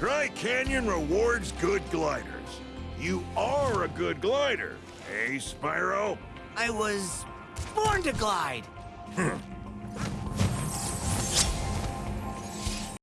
Dry Canyon rewards good gliders. You are a good glider, eh, Spyro? I was born to glide. Hmm.